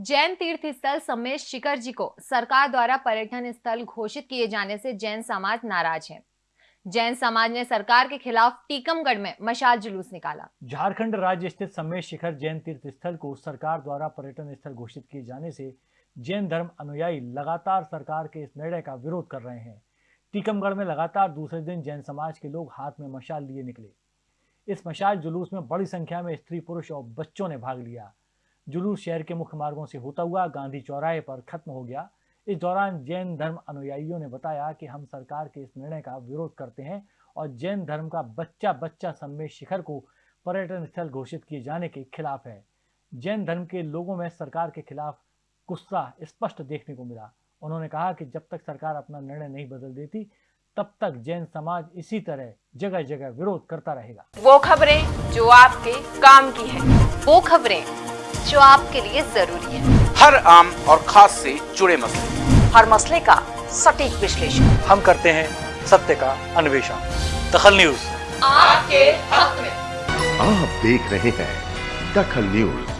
जैन तीर्थ स्थल समेत शिखर जी को सरकार द्वारा पर्यटन स्थल घोषित किए जाने से जैन समाज नाराज़ है। जैन समाज ने सरकार के खिलाफ टीकमगढ़ में मशाल जुलूस निकाला। झारखंड राज्य स्थित समेत शिखर जैन तीर्थ स्थल को सरकार द्वारा पर्यटन स्थल घोषित किए जाने से जैन धर्म अनुयायी लगातार सरकार के इस निर्णय का विरोध कर रहे हैं। टीकमगढ़ में लगातार दूसरे दिन जैन समाज के लोग हाथ में मशाल लिए निकले। इस मशाल जुलूस में बड़ी संख्या में स्त्री पुरुष और बच्चों ने भाग लिया। जुलूस शहर के मुख्य मार्गों से होता हुआ गांधी चौराहे पर खत्म हो गया। इस दौरान जैन धर्म अनुयायियों ने बताया कि हम सरकार के इस निर्णय का विरोध करते हैं और जैन धर्म का बच्चा बच्चा सम्मेद शिखर को पर्यटन स्थल घोषित किए जाने के खिलाफ है। जैन धर्म के लोगों में सरकार के खिलाफ गुस्सा स्पष्ट देखने को मिला। उन्होंने कहा कि जब तक सरकार अपना निर्णय नहीं बदल देती, तब तक जैन समाज इसी तरह जगह जगह विरोध करता रहेगा। वो खबरें जो आपके काम की है। वो खबरें जो आपके लिए ज़रूरी है। हर आम और खास से जुड़े मसले। हर मसले का सटीक विश्लेषण। हम करते हैं सत्य का अन्वेषण। दखल न्यूज़। आपके हक में। आप देख रहे हैं दखल न्यूज़।